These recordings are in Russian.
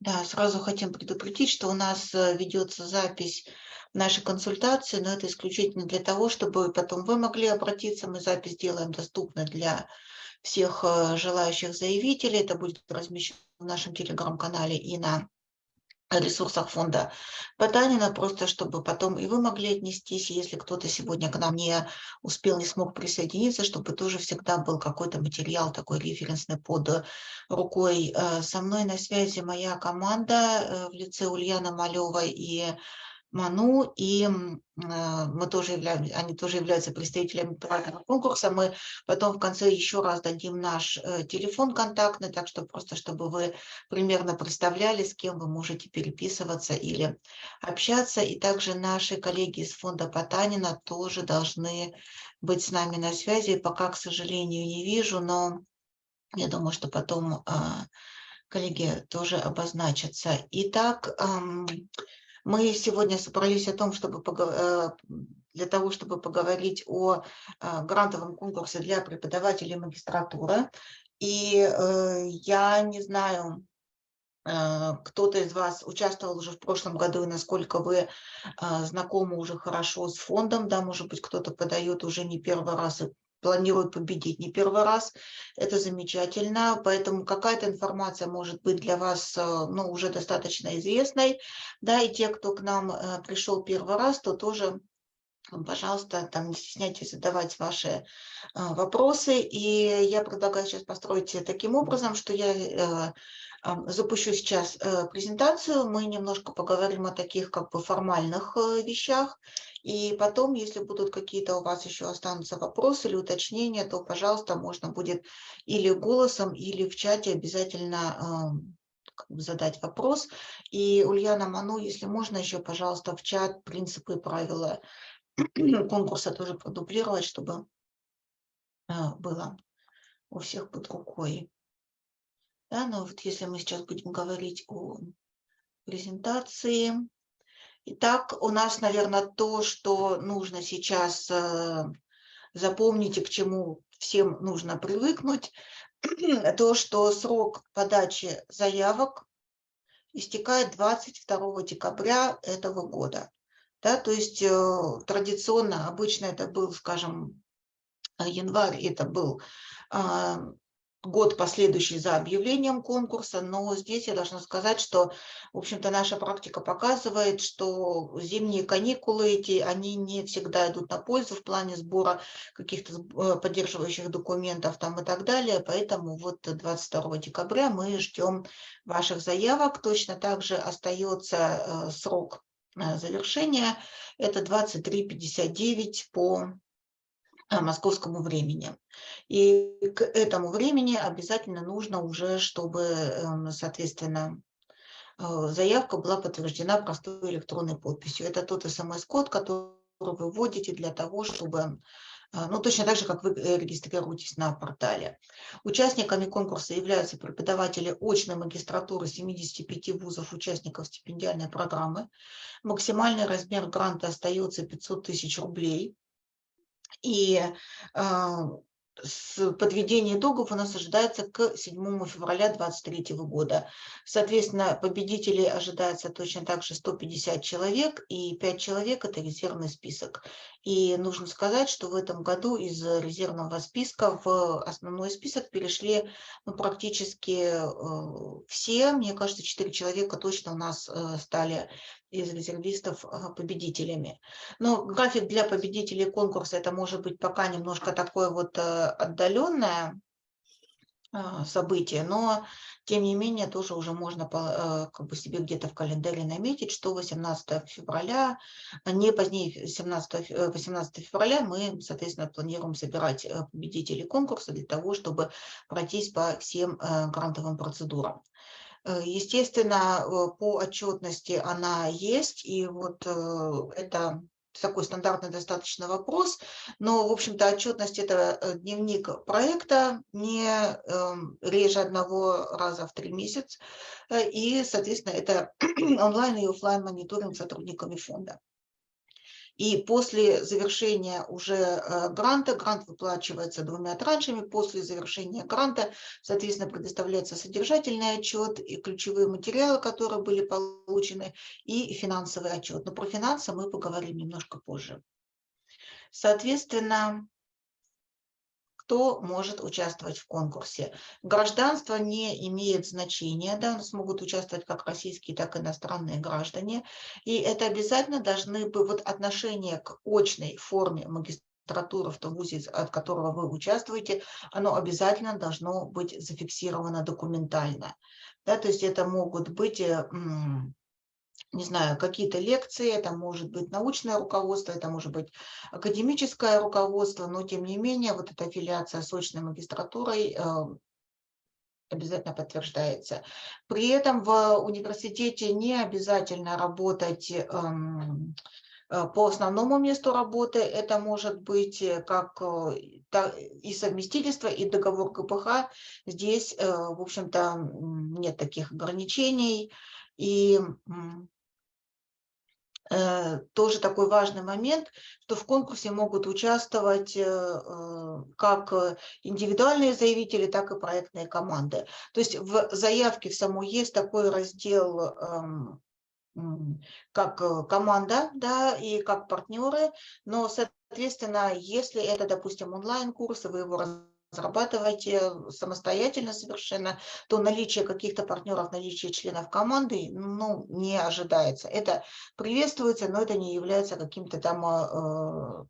Да, сразу хотим предупредить, что у нас э, ведется запись нашей консультации, но это исключительно для того, чтобы потом вы могли обратиться. Мы запись делаем доступной для всех э, желающих заявителей. Это будет размещено в нашем телеграм-канале и на ресурсах фонда Потанина, просто чтобы потом и вы могли отнестись, если кто-то сегодня к нам не успел, не смог присоединиться, чтобы тоже всегда был какой-то материал такой референсный под рукой. Э, со мной на связи моя команда э, в лице Ульяна Малева и Ману, и а, мы тоже являемся, они тоже являются представителями правильного конкурса. Мы потом в конце еще раз дадим наш э, телефон контактный, так что просто чтобы вы примерно представляли, с кем вы можете переписываться или общаться. И также наши коллеги из фонда Потанина тоже должны быть с нами на связи. Пока, к сожалению, не вижу, но я думаю, что потом а, коллеги тоже обозначатся. Итак, мы сегодня собрались о том, чтобы э, для того, чтобы поговорить о э, грантовом конкурсе для преподавателей магистратуры. И э, я не знаю, кто-то из вас участвовал уже в прошлом году, и насколько вы знакомы уже хорошо с фондом, да, может быть, кто-то подает уже не первый раз и планируют победить не первый раз. Это замечательно, поэтому какая-то информация может быть для вас э, ну, уже достаточно известной. Да, и те, кто к нам э, пришел первый раз, то тоже пожалуйста, там не стесняйтесь задавать ваши э, вопросы. И я предлагаю сейчас построить таким образом, что я запущу сейчас презентацию. Мы немножко поговорим о таких как бы формальных вещах. И потом, если будут какие-то у вас еще останутся вопросы или уточнения, то, пожалуйста, можно будет или голосом, или в чате обязательно задать вопрос. И Ульяна Ману, если можно еще, пожалуйста, в чат принципы и правила конкурса тоже продублировать, чтобы а, было у всех под рукой. Да, но вот если мы сейчас будем говорить о презентации, Итак, у нас, наверное, то, что нужно сейчас э, запомнить и к чему всем нужно привыкнуть, то, что срок подачи заявок истекает 22 декабря этого года. Да, то есть э, традиционно, обычно это был, скажем, январь, это был а, год последующий за объявлением конкурса, но здесь я должна сказать, что, в общем-то, наша практика показывает, что зимние каникулы эти, они не всегда идут на пользу в плане сбора каких-то э, поддерживающих документов там и так далее, поэтому вот 22 декабря мы ждем ваших заявок, точно так же остается э, срок э, завершения, это 23.59 по московскому времени. И к этому времени обязательно нужно уже, чтобы, эм, соответственно, э, заявка была подтверждена простой электронной подписью. Это тот смс-код, который вы вводите для того, чтобы э, ну, точно так же, как вы э, регистрируетесь на портале. Участниками конкурса являются преподаватели очной магистратуры 75 вузов участников стипендиальной программы. Максимальный размер гранта остается 500 тысяч рублей. И а, подведение итогов у нас ожидается к 7 февраля 2023 года. Соответственно, победителей ожидается точно так же 150 человек, и 5 человек – это резервный список. И нужно сказать, что в этом году из резервного списка в основной список перешли ну, практически э, все. Мне кажется, 4 человека точно у нас э, стали из резервистов э, победителями. Но график для победителей конкурса это может быть пока немножко такое вот э, отдаленное а, событие, но тем не менее тоже уже можно э, как бы себе где-то в календаре наметить, что 18 февраля, не позднее 17, 18 февраля мы, соответственно, планируем собирать победителей конкурса для того, чтобы пройтись по всем грантовым процедурам. Э, естественно, э, по отчетности она есть, и вот э, это такой стандартный достаточно вопрос, но, в общем-то, отчетность – это дневник проекта не эм, реже одного раза в три месяца, и, соответственно, это онлайн и офлайн мониторинг сотрудниками фонда. И после завершения уже э, гранта, грант выплачивается двумя траншами, после завершения гранта, соответственно, предоставляется содержательный отчет и ключевые материалы, которые были получены, и финансовый отчет. Но про финансы мы поговорим немножко позже. Соответственно, кто может участвовать в конкурсе. Гражданство не имеет значения, да, у нас могут участвовать как российские, так и иностранные граждане, и это обязательно должны быть, вот отношение к очной форме магистратуры в том вузе, от которого вы участвуете, оно обязательно должно быть зафиксировано документально. Да, то есть это могут быть не знаю, какие-то лекции, это может быть научное руководство, это может быть академическое руководство, но тем не менее вот эта аффилиация с очной магистратурой э, обязательно подтверждается. При этом в университете не обязательно работать эм, э, по основному месту работы. Это может быть как э, и совместительство, и договор КПХ. Здесь, в общем-то, нет таких ограничений. И Э, тоже такой важный момент, что в конкурсе могут участвовать э, э, как индивидуальные заявители, так и проектные команды. То есть в заявке в самой есть такой раздел эм, как команда да, и как партнеры, но, соответственно, если это, допустим, онлайн-курсы, вы его разрабатываете самостоятельно совершенно, то наличие каких-то партнеров, наличие членов команды ну, не ожидается. Это приветствуется, но это не является каким-то там э,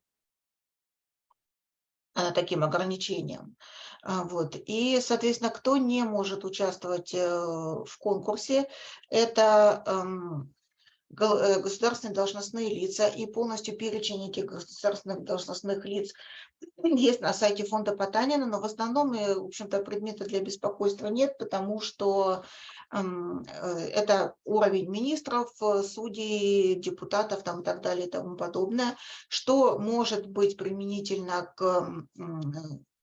э, таким ограничением. А, вот. И, соответственно, кто не может участвовать э, в конкурсе, это эм, Э, государственные должностные лица и полностью перечень этих государственных должностных лиц есть на сайте фонда Потанина, но в основном, э, в общем-то, предмета для беспокойства нет, потому что эм, э, это уровень министров, судей, депутатов там, и так далее и тому подобное, что может быть применительно к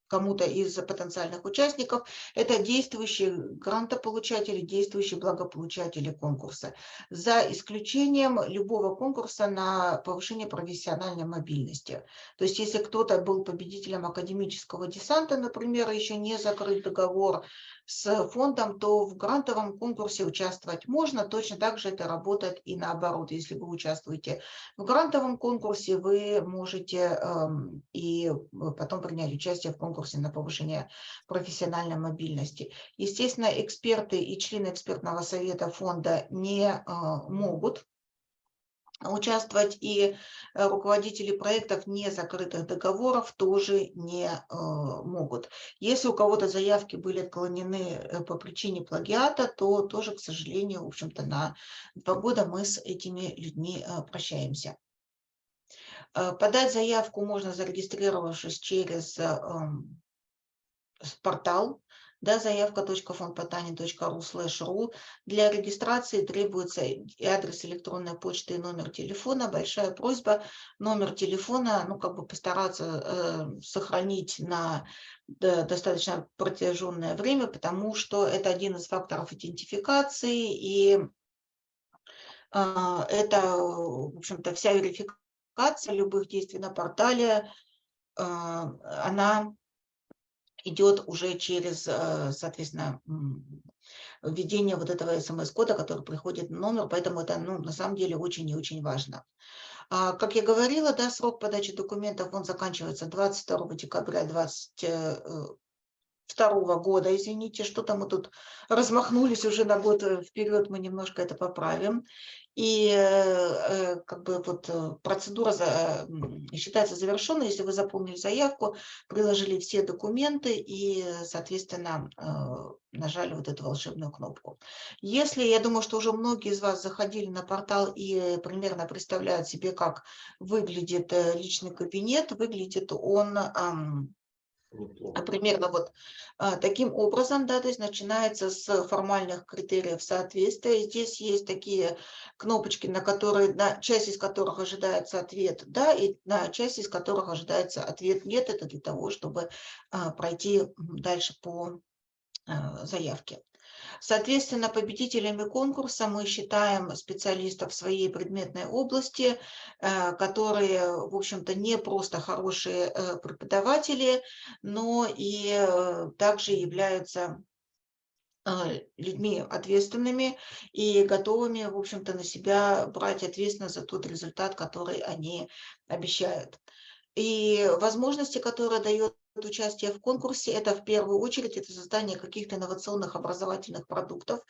кому-то из потенциальных участников, это действующие грантополучатели, действующие благополучатели конкурса, за исключением любого конкурса на повышение профессиональной мобильности. То есть если кто-то был победителем академического десанта, например, еще не закрыт договор с фондом, то в грантовом конкурсе участвовать можно. Точно так же это работает и наоборот. Если вы участвуете в грантовом конкурсе, вы можете эм, и потом принять участие в конкурсе на повышение профессиональной мобильности. Естественно, эксперты и члены экспертного совета фонда не э, могут участвовать и э, руководители проектов не закрытых договоров тоже не э, могут. Если у кого-то заявки были отклонены э, по причине плагиата, то тоже, к сожалению, в общем-то, на два года мы с этими людьми прощаемся. Подать заявку можно, зарегистрировавшись через эм, портал да, заявка.фондпотани.ру слэш ру. Для регистрации требуется и адрес электронной почты, и номер телефона. Большая просьба номер телефона, ну, как бы постараться э, сохранить на достаточно протяженное время, потому что это один из факторов идентификации, и э, это, в общем-то, вся верификация любых действий на портале, э, она идет уже через, э, соответственно, введение вот этого смс-кода, который приходит на номер, поэтому это ну, на самом деле очень и очень важно. А, как я говорила, да, срок подачи документов он заканчивается 22 декабря 2022 э, года, извините, что-то мы тут размахнулись уже на год э, вперед, мы немножко это поправим. И э, как бы вот э, процедура считается завершенной, если вы заполнили заявку, приложили все документы и, соответственно, э, нажали вот эту волшебную кнопку. Если, я думаю, что уже многие из вас заходили на портал и примерно представляют себе, как выглядит личный кабинет, выглядит он а примерно вот а, таким образом, да, то есть начинается с формальных критериев соответствия. Здесь есть такие кнопочки, на которые, на часть из которых ожидается ответ «да», и на часть из которых ожидается ответ «нет». Это для того, чтобы а, пройти дальше по заявке. Соответственно, победителями конкурса мы считаем специалистов своей предметной области, э, которые, в общем-то, не просто хорошие э, преподаватели, но и э, также являются людьми ответственными и готовыми, в общем-то, на себя брать ответственность за тот результат, который они обещают. И возможности, которые дает участие в конкурсе, это в первую очередь это создание каких-то инновационных образовательных продуктов.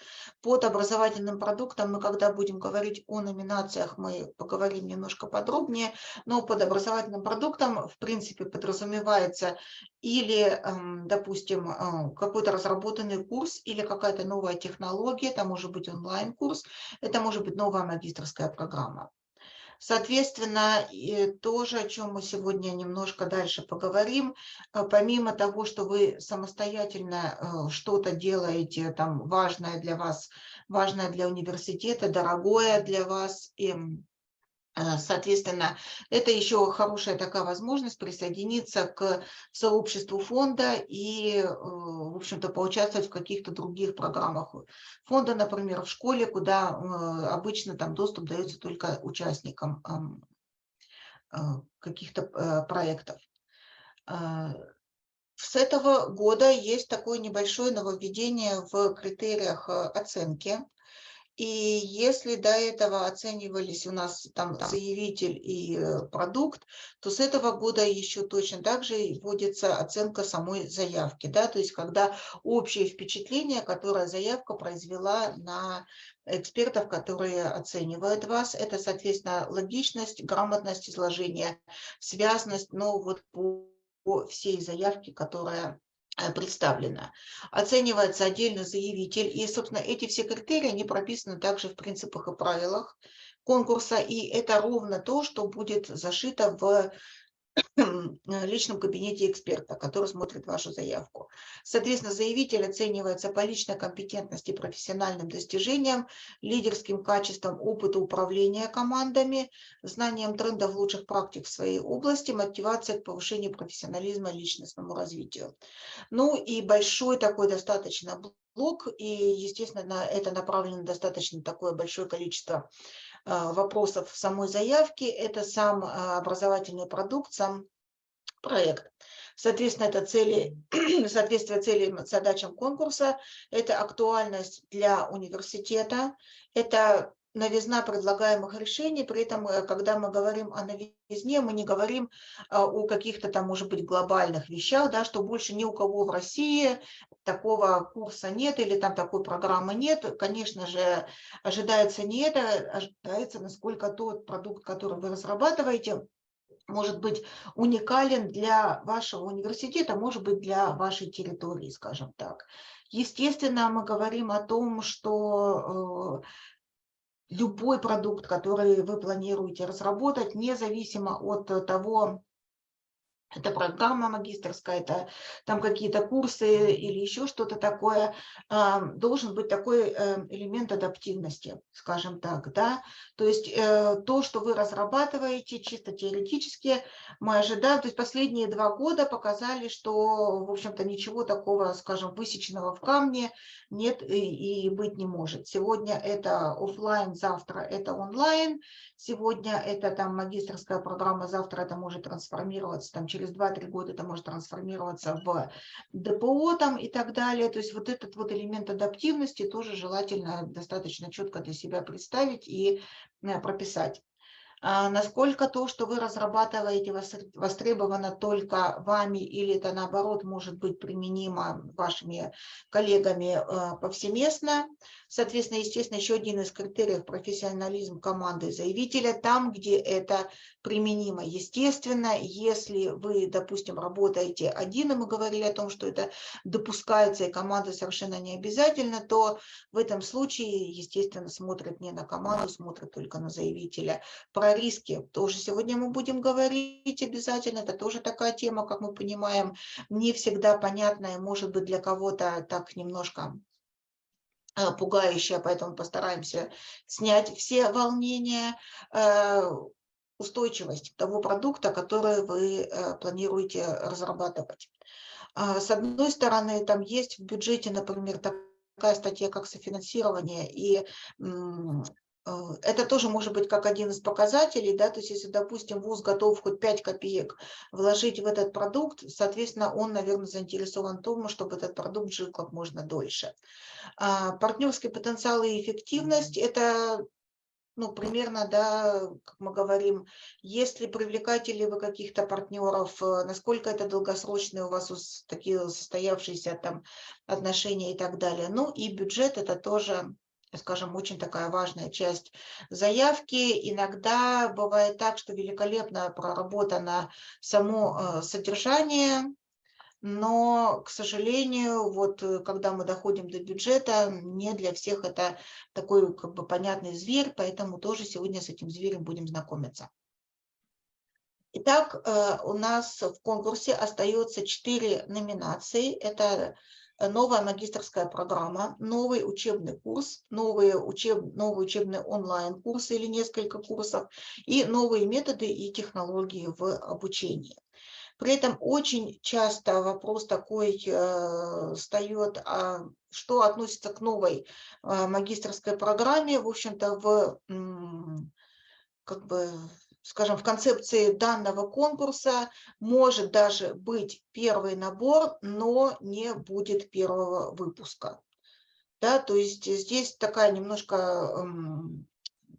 Под образовательным продуктом мы, когда будем говорить о номинациях, мы поговорим немножко подробнее, но под образовательным продуктом, в принципе, подразумевается или, эм, допустим, э, какой-то разработанный курс или какая-то новая технология, это может быть онлайн-курс, это может быть новая магистрская программа. Соответственно, тоже, о чем мы сегодня немножко дальше поговорим, э, помимо того, что вы самостоятельно э, что-то делаете, там, важное для вас, важное для университета, дорогое для вас, и Э, соответственно, это еще хорошая такая возможность присоединиться к сообществу фонда и, э, в общем-то, поучаствовать в каких-то других программах фонда, например, в школе, куда э, обычно там доступ дается только участникам каких-то проектов. С этого года есть такое небольшое нововведение в критериях оценки. И если до этого оценивались у нас там заявитель и э, продукт, то с этого года еще точно так же вводится оценка самой заявки. Да? То есть когда общее впечатление, которое заявка произвела на экспертов, которые оценивают вас, это, соответственно, логичность, грамотность изложения, связность, но вот по, по всей заявке, которая представлена. Оценивается отдельно заявитель. И, собственно, эти все критерии, они прописаны также в принципах и правилах конкурса. И это ровно то, что будет зашито в личном кабинете эксперта, который смотрит вашу заявку. Соответственно, заявитель оценивается по личной компетентности, профессиональным достижениям, лидерским качеством опыта управления командами, знанием трендов лучших практик в своей области, мотивация к повышению профессионализма личностному развитию. Ну и большой такой достаточно блок, и, естественно, на это направлено достаточно такое большое количество а, вопросов самой заявки, это сам а, образовательный продукт, сам проект. Соответственно, это цели, соответствие целям, задачам конкурса, это актуальность для университета, это новизна предлагаемых решений, при этом, э, когда мы говорим о новизне, мы не говорим а, о каких-то там, может быть, глобальных вещах, да, что больше ни у кого в России такого курса нет или там такой программы нет. Конечно же, ожидается не это, ожидается, насколько тот продукт, который вы разрабатываете, может быть уникален для вашего университета, может быть для вашей территории, скажем так. Естественно, мы говорим о том, что э, любой продукт, который вы планируете разработать, независимо от того, это программа магистрская, это там какие-то курсы или еще что-то такое, должен быть такой э, элемент адаптивности, скажем так, да, то есть э, то, что вы разрабатываете чисто теоретически, мы ожидаем, то есть последние два года показали, что, в общем-то, ничего такого, скажем, высеченного в камне нет и, и быть не может. Сегодня это офлайн, завтра это онлайн, сегодня это там магистрская программа, завтра это может трансформироваться там через через 2-3 года это может трансформироваться в ДПО там и так далее. То есть вот этот вот элемент адаптивности тоже желательно достаточно четко для себя представить и э, прописать. А насколько то, что вы разрабатываете, востребовано только вами или это наоборот может быть применимо вашими коллегами э, повсеместно. Соответственно, естественно, еще один из критериев профессионализм команды заявителя, там, где это применимо. Естественно, если вы, допустим, работаете один, и мы говорили о том, что это допускается, и команда совершенно не обязательно, то в этом случае, естественно, смотрят не на команду, смотрят только на заявителя. Риски тоже сегодня мы будем говорить обязательно, это тоже такая тема, как мы понимаем, не всегда понятная, может быть, для кого-то так немножко Э, пугающая, поэтому постараемся снять все волнения, э, устойчивость того продукта, который вы э, планируете разрабатывать. А, с одной стороны, там есть в бюджете, например, такая статья, как софинансирование, и это тоже может быть как один из показателей, да, то есть если, допустим, ВУЗ готов хоть 5 копеек вложить в этот продукт, соответственно, он, наверное, заинтересован в том, чтобы этот продукт жил как можно дольше. А партнерский потенциал и эффективность – это ну, примерно, да, как мы говорим, если привлекаете ли вы каких-то партнеров, э, насколько это долгосрочные у вас такие состоявшиеся там отношения и так далее. Ну и бюджет – это тоже скажем, очень такая важная часть заявки. Иногда бывает так, что великолепно проработано само э, содержание, но, к сожалению, вот э, когда мы доходим до бюджета, не для всех это такой как бы понятный зверь, поэтому тоже сегодня с этим зверем будем знакомиться. Итак, э, у нас в конкурсе остается четыре номинации. Это новая магистрская программа, новый учебный курс, новые учеб, новый учебный онлайн-курсы или несколько курсов и новые методы и технологии в обучении. При этом очень часто вопрос такой э, встает, а что относится к новой э, магистрской программе, в общем-то, в как бы скажем, в концепции данного конкурса может даже быть первый набор, но не будет первого выпуска. Да, то есть здесь такая немножко эм,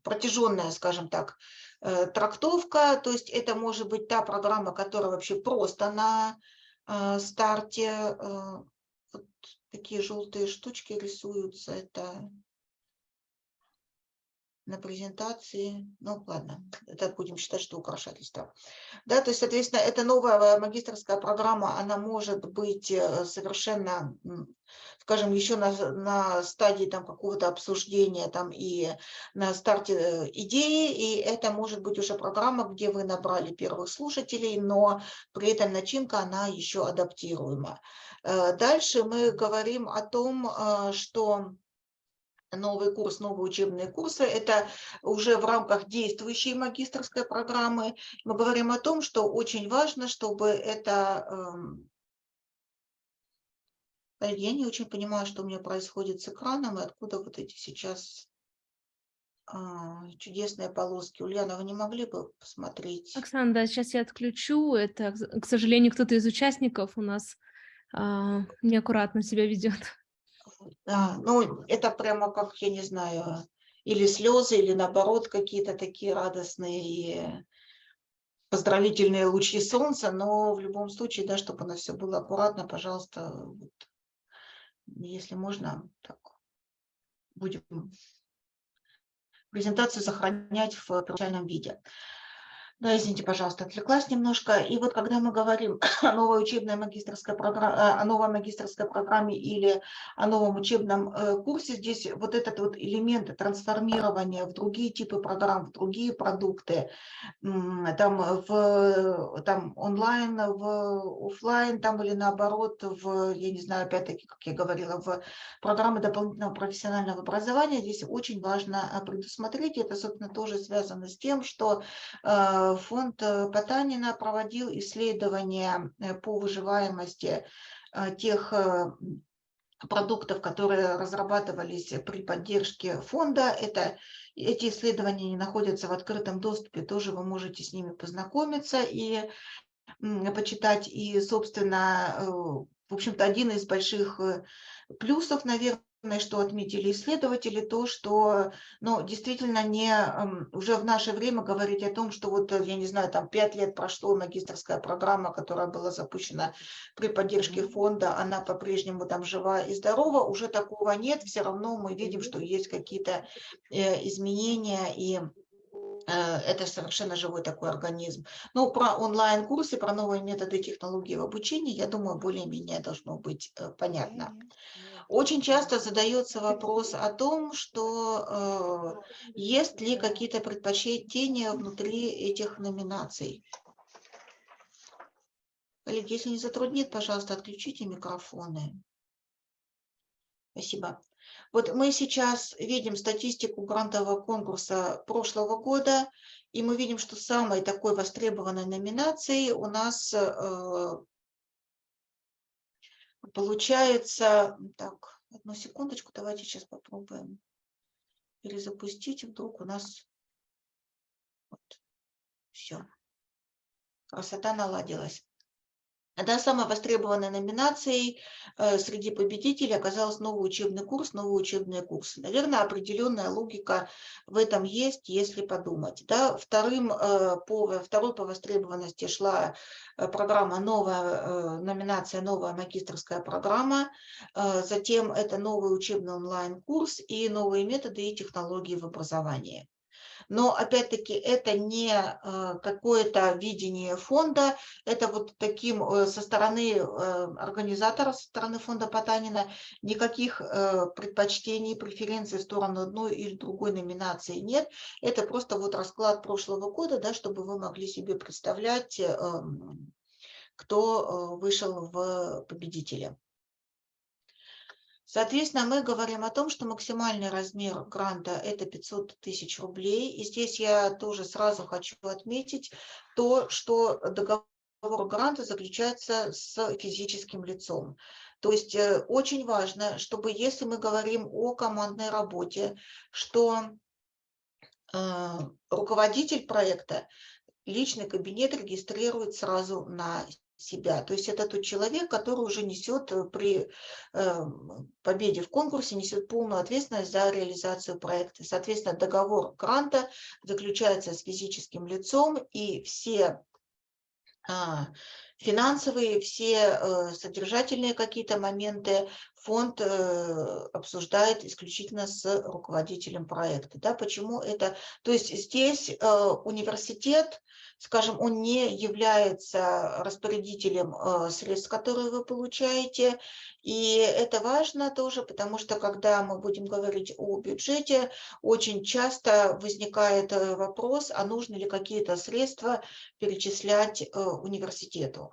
протяженная, скажем так, э, трактовка. То есть это может быть та программа, которая вообще просто на э, старте. Э, вот такие желтые штучки рисуются. Это на презентации. Ну, ладно, это будем считать, что украшательство. Да, то есть, соответственно, эта новая магистрская программа, она может быть э, совершенно, скажем, еще на, на стадии там какого-то обсуждения там и на старте э, идеи, и это может быть уже программа, где вы набрали первых слушателей, но при этом начинка, она еще адаптируема. Э, дальше мы говорим о том, что новый курс, новые учебные курсы. Это уже в рамках действующей магистрской программы. Мы говорим о том, что очень важно, чтобы это... Эм, я не очень понимаю, что у меня происходит с экраном и откуда вот эти сейчас а, чудесные полоски. Ульяна, вы не могли бы посмотреть? Оксана, да, сейчас я отключу. Это, к сожалению, кто-то из участников у нас а, неаккуратно себя ведет. Да, ну, это прямо как, я не знаю, или слезы, или наоборот какие-то такие радостные поздравительные лучи солнца, но в любом случае, да, чтобы у нас все было аккуратно, пожалуйста, вот, если можно, так, будем презентацию сохранять в первоначальном виде. Да, извините, пожалуйста, отвлеклась немножко. И вот когда мы говорим о новой учебной магистрской программе, э, о новой магистрской программе или о новом учебном э, курсе, здесь вот этот вот элемент трансформирования в другие типы программ, в другие продукты, там, в, там онлайн, в офлайн, там или наоборот, в, я не знаю, опять-таки, как я говорила, в программы дополнительного профессионального образования, здесь очень важно э, предусмотреть. Это, собственно, тоже связано с тем, что фонд э, Потанина проводил исследования э, по выживаемости э, тех продуктов, которые разрабатывались при поддержке фонда. Это, эти исследования не находятся в открытом доступе, тоже вы можете с ними познакомиться и почитать. И, собственно, в общем-то, один из больших плюсов, наверное, что отметили исследователи, то, что ну, действительно не уже в наше время говорить о том, что вот, я не знаю, там пять лет прошло магистрская программа, которая была запущена при поддержке фонда, она по-прежнему там жива и здорова, уже такого нет, все равно мы видим, что есть какие-то э, изменения и э, это совершенно живой такой организм. Ну, про онлайн-курсы, про новые методы технологии в обучении, я думаю, более-менее должно быть э, понятно. Очень часто задается вопрос о том, что э, есть ли какие-то предпочтения внутри этих номинаций. Коллеги, если не затруднит, пожалуйста, отключите микрофоны. Спасибо. Вот мы сейчас видим статистику грантового конкурса прошлого года, и мы видим, что самой такой востребованной номинацией у нас э, Получается, так, Одну секундочку, давайте сейчас попробуем перезапустить. Вдруг у нас вот, все. Красота наладилась. Да, самой востребованной номинацией э, среди победителей оказался новый учебный курс, новые учебные курсы. Наверное, определенная логика в этом есть, если подумать. Да, вторым, э, по, второй по востребованности шла э, программа новая, номинация новая магистрская программа, затем это новый учебный онлайн-курс и новые методы и технологии в образовании. Но опять-таки это не э, какое-то видение фонда, это вот таким э, со стороны э, организатора, со стороны фонда Потанина никаких предпочтений, преференций в сторону одной или другой номинации нет. Это просто вот расклад прошлого года, да, чтобы вы могли себе представлять, эм, кто вышел в победителя. Соответственно, мы говорим о том, что максимальный размер гранта – это 500 тысяч рублей. И здесь я тоже сразу хочу отметить то, что договор гранта заключается с физическим лицом. То есть э, очень важно, чтобы если мы говорим о командной работе, что э, руководитель проекта личный кабинет регистрирует сразу на себя. То есть это тот человек, который уже несет э, при э, победе в конкурсе, несет полную ответственность за реализацию проекта. Соответственно, договор гранта заключается с физическим лицом, и все а, финансовые, все э, содержательные какие-то моменты фонд обсуждает исключительно с руководителем проекта. Да, почему это? То есть здесь университет скажем, он не является распорядителем э, средств, которые вы получаете. И это важно тоже, потому что когда мы будем говорить о бюджете, очень часто возникает э, вопрос, а нужно ли какие-то средства перечислять э,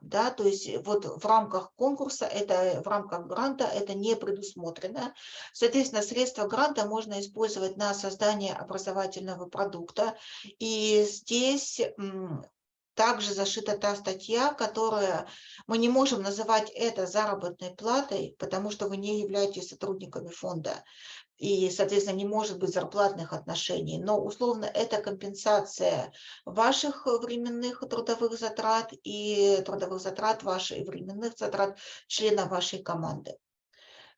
Да? То есть вот в рамках конкурса, это, в рамках гранта это не предусмотрено. Соответственно, средства гранта можно использовать на создание образовательного продукта. И здесь также зашита та статья, которая мы не можем называть это заработной платой, потому что вы не являетесь сотрудниками фонда. И, соответственно, не может быть зарплатных отношений. Но, условно, это компенсация ваших временных трудовых затрат и трудовых затрат ваших временных затрат члена вашей команды.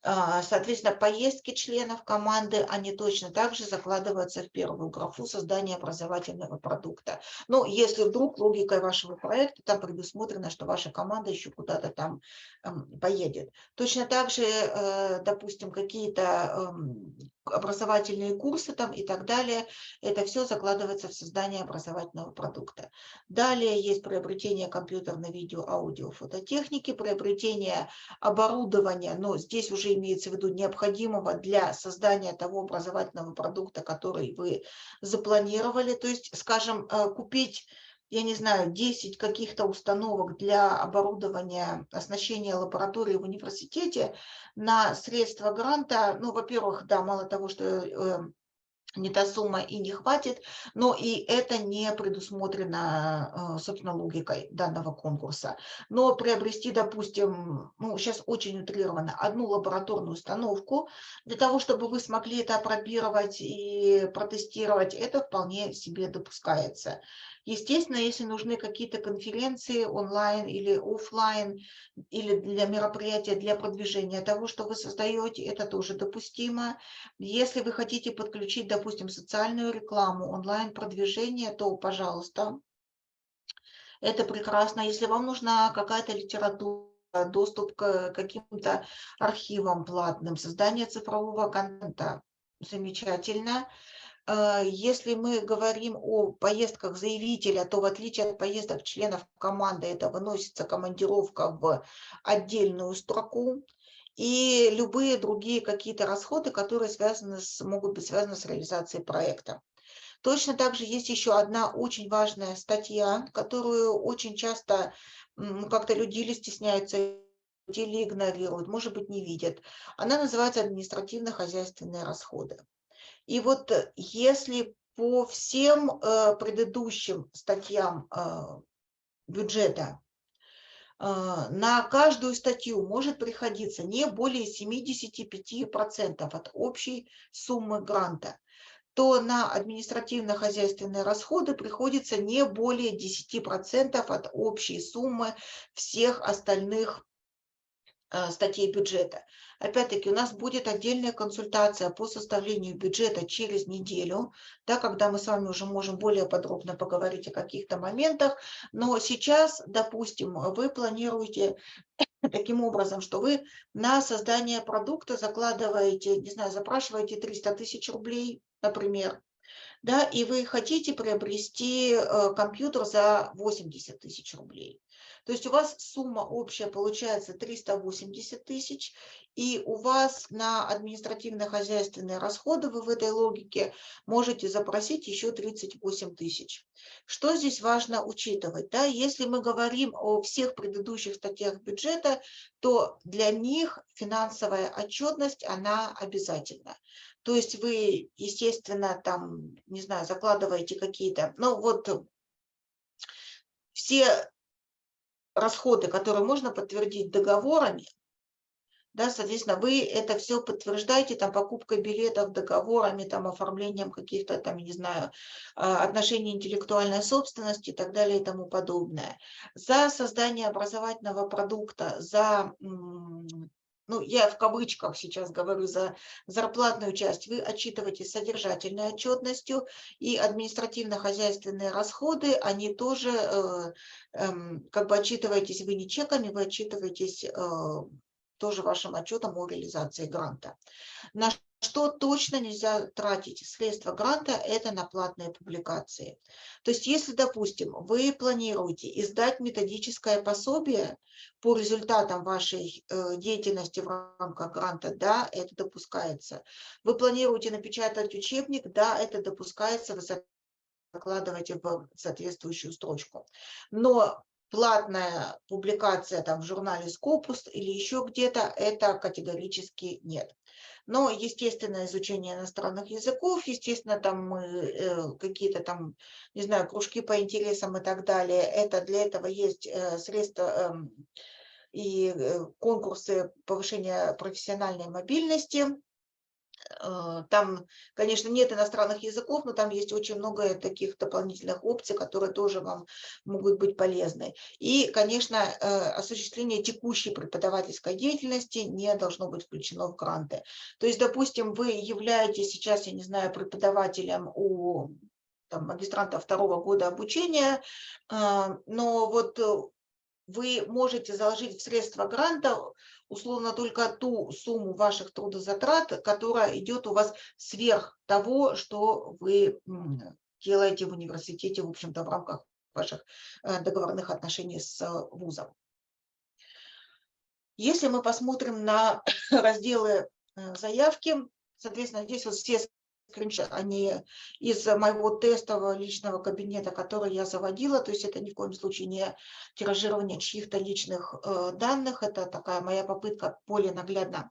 А, соответственно, поездки членов команды, они точно так же закладываются в первую графу создания образовательного продукта. Но если вдруг логикой вашего проекта там предусмотрено, что ваша команда еще куда-то там эм, поедет. Точно так же, э, допустим, какие-то эм, образовательные курсы там и так далее. Это все закладывается в создание образовательного продукта. Далее есть приобретение компьютерной, видео, аудио, фототехники, приобретение оборудования, но здесь уже имеется в виду необходимого для создания того образовательного продукта, который вы запланировали. То есть, скажем, э, купить я не знаю, 10 каких-то установок для оборудования, оснащения лаборатории в университете на средства гранта, ну, во-первых, да, мало того, что э, не та сумма и не хватит, но и это не предусмотрено, э, собственно, логикой данного конкурса. Но приобрести, допустим, ну, сейчас очень утрированно, одну лабораторную установку, для того, чтобы вы смогли это опробировать и протестировать, это вполне себе допускается. Естественно, если нужны какие-то конференции онлайн или офлайн, или для мероприятия, для продвижения того, что вы создаете, это тоже допустимо. Если вы хотите подключить, допустим, социальную рекламу, онлайн-продвижение, то, пожалуйста, это прекрасно. Если вам нужна какая-то литература, доступ к каким-то архивам платным, создание цифрового контента, замечательно. А, если мы говорим о поездках заявителя, то в отличие от поездок членов команды, это выносится командировка в отдельную строку. И любые другие какие-то расходы, которые связаны с, могут быть связаны с реализацией проекта. Точно так же есть еще одна очень важная статья, которую очень часто как-то люди или стесняются или игнорируют, может быть, не видят. Она называется административно-хозяйственные расходы. И вот э, если по всем э, предыдущим статьям э, бюджета на каждую статью может приходиться не более 75% от общей суммы гранта то на административно-хозяйственные расходы приходится не более 10% от общей суммы всех остальных статей бюджета. Опять-таки, у нас будет отдельная консультация по составлению бюджета через неделю, да, когда мы с вами уже можем более подробно поговорить о каких-то моментах. Но сейчас, допустим, вы планируете таким образом, что вы на создание продукта закладываете, не знаю, запрашиваете 300 тысяч рублей, например, да, и вы хотите приобрести э, компьютер за 80 тысяч рублей. То есть у вас сумма общая получается 380 тысяч, и у вас на административно-хозяйственные расходы вы в этой логике можете запросить еще 38 тысяч. Что здесь важно учитывать? Да? Если мы говорим о всех предыдущих статьях бюджета, то для них финансовая отчетность, она обязательна. То есть вы, естественно, там, не знаю, закладываете какие-то, ну вот все расходы, которые можно подтвердить договорами, да, соответственно, вы это все подтверждаете там покупкой билетов, договорами, там оформлением каких-то там, не знаю, а, отношений интеллектуальной собственности и так далее и тому подобное. За создание образовательного продукта, за ну, я в кавычках сейчас говорю за зарплатную часть, вы отчитываетесь содержательной отчетностью, и административно-хозяйственные расходы, они тоже, э, э, как бы отчитываетесь вы не чеками, вы отчитываетесь э, тоже вашим отчетом о реализации гранта. На что точно нельзя тратить средства гранта, это на платные публикации. То есть если, допустим, вы планируете издать методическое пособие по результатам вашей э, деятельности в рамках гранта, да, это допускается. Вы планируете напечатать учебник, да, это допускается, вы закладываете в соответствующую строчку. Но платная публикация там в журнале Scopus или еще где-то, это категорически нет. Но, естественно, изучение иностранных языков, естественно, там мы э, какие-то там, не знаю, кружки по интересам и так далее, это для этого есть э, средства эм, и э, конкурсы повышения профессиональной мобильности, там, конечно, нет иностранных языков, но там есть очень много таких дополнительных опций, которые тоже вам могут быть полезны. И, конечно, э, осуществление текущей преподавательской деятельности не должно быть включено в гранты. То есть, допустим, вы являетесь сейчас, я не знаю, преподавателем у там, магистранта второго года обучения, э, но вот вы можете заложить в средства гранта условно только ту сумму ваших трудозатрат, которая идет у вас сверх того, что вы делаете в университете, в общем-то, в рамках ваших э, договорных отношений с вузом. Если мы посмотрим на разделы э, заявки, соответственно, здесь вот все скриншот, они из моего тестового личного кабинета, который я заводила, то есть это ни в коем случае не тиражирование чьих-то личных э, данных, это такая моя попытка более наглядно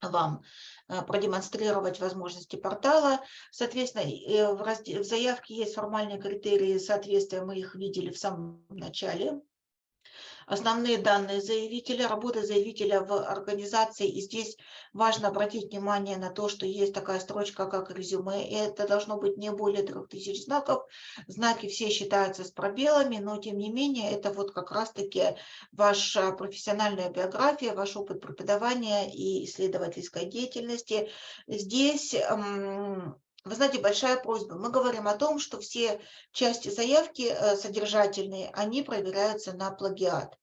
вам э, продемонстрировать возможности портала. Соответственно, э, в, в заявке есть формальные критерии соответствия, мы их видели в самом начале основные данные заявителя, работа заявителя в организации. И здесь важно обратить внимание на то, что есть такая строчка, как резюме. Это должно быть не более 3000 знаков. Знаки все считаются с пробелами, но тем не менее это вот как раз-таки ваша профессиональная биография, ваш опыт преподавания и исследовательской деятельности. Здесь вы знаете, большая просьба. Мы говорим о том, что все части заявки э, содержательные, они проверяются на плагиат.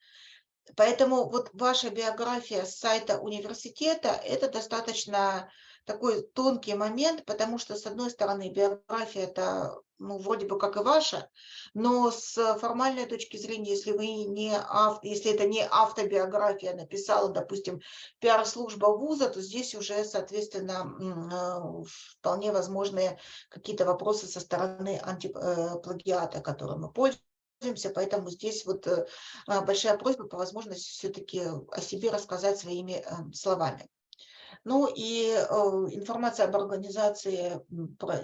Поэтому вот ваша биография с сайта университета – это достаточно такой тонкий момент, потому что, с одной стороны, биография – это ну, вроде бы как и ваша, но с формальной точки зрения, если вы не если это не автобиография написала, допустим, пиар-служба вуза, то здесь уже, соответственно, э, вполне возможны какие-то вопросы со стороны антиплагиата, которым мы пользуемся, поэтому здесь вот э, большая просьба по возможности все-таки о себе рассказать своими э, словами. Ну и э, информация об организации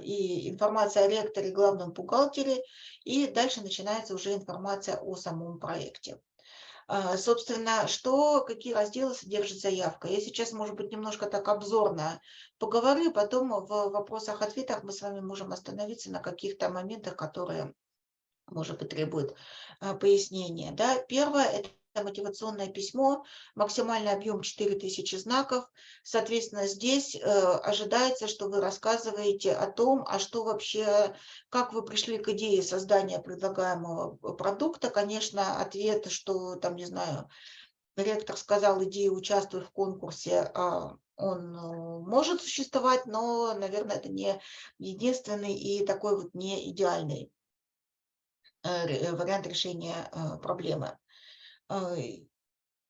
и информация о ректоре, главном бухгалтере. И дальше начинается уже информация о самом проекте. А, собственно, что, какие разделы содержит заявка? Я сейчас, может быть, немножко так обзорно поговорю, потом в вопросах-ответах мы с вами можем остановиться на каких-то моментах, которые, может быть, требуют а, пояснения. Да? Первое – это мотивационное письмо, максимальный объем 4000 знаков. Соответственно, здесь э, ожидается, что вы рассказываете о том, а что вообще, как вы пришли к идее создания предлагаемого продукта. Конечно, ответ, что там, не знаю, ректор сказал идею участвуй в конкурсе, а он э, может существовать, но, наверное, это не единственный и такой вот не идеальный э, вариант решения проблемы.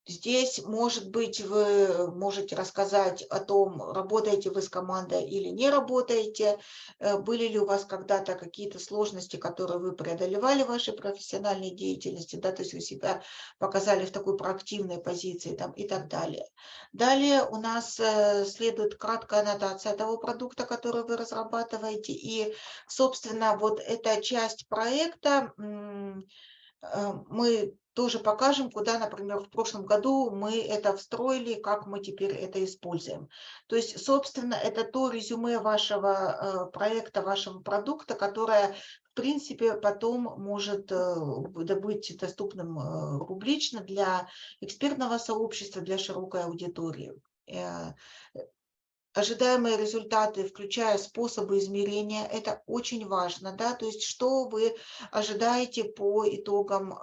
Здесь, может быть, вы можете рассказать о том, работаете вы с командой или не работаете, э, были ли у вас когда-то какие-то сложности, которые вы преодолевали в вашей профессиональной деятельности, да, то есть вы себя показали в такой проактивной позиции там, и так далее. Далее у нас э, следует краткая аннотация того продукта, который вы разрабатываете, и, собственно, вот эта часть проекта э, мы тоже покажем, куда, например, в прошлом году мы это встроили, как мы теперь это используем. То есть, собственно, это то резюме вашего э, проекта, вашего продукта, которое, в принципе, потом может э, быть доступным э, публично для экспертного сообщества, для широкой аудитории. Ожидаемые результаты, включая способы измерения, это очень важно, да, то есть что вы ожидаете по итогам